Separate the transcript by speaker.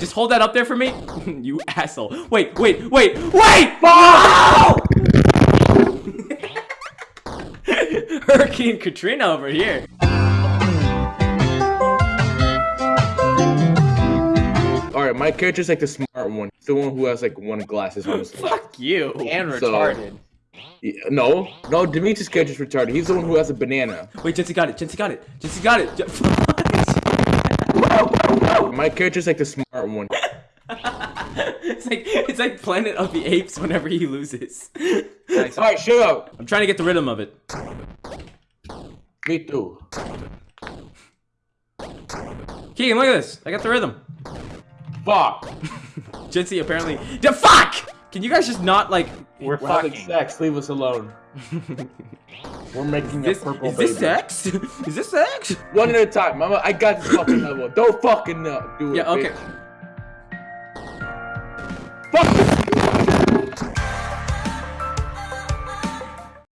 Speaker 1: just hold that up there for me. you asshole. Wait, wait, wait, wait! No! Hurricane Katrina over here.
Speaker 2: Alright, my character's like the smart one. He's the one who has like one glasses on his
Speaker 1: Fuck you.
Speaker 3: And
Speaker 2: So-
Speaker 3: retarded.
Speaker 2: Yeah, No, no, Demetrius' character's retarded. He's the one who has a banana.
Speaker 1: Wait, Jency got it. Jency got it. Jency got it.
Speaker 2: My character's like the smart one.
Speaker 1: it's like it's like Planet of the Apes whenever he loses.
Speaker 3: Nice.
Speaker 2: Alright, shut up.
Speaker 1: I'm trying to get the rhythm of it.
Speaker 2: Me too.
Speaker 1: Keegan, look at this. I got the rhythm.
Speaker 2: Fuck.
Speaker 1: Jency apparently. The fuck! Can you guys just not like?
Speaker 3: We're
Speaker 2: We're having
Speaker 3: fucking.
Speaker 2: sex. Leave us alone. We're making
Speaker 1: This,
Speaker 2: a purple
Speaker 1: is this
Speaker 2: baby.
Speaker 1: sex? is this sex?
Speaker 2: One at a time, mama. I got this fucking level. Don't fucking uh, do it.
Speaker 1: Yeah. Okay.
Speaker 2: bitch. Fuck this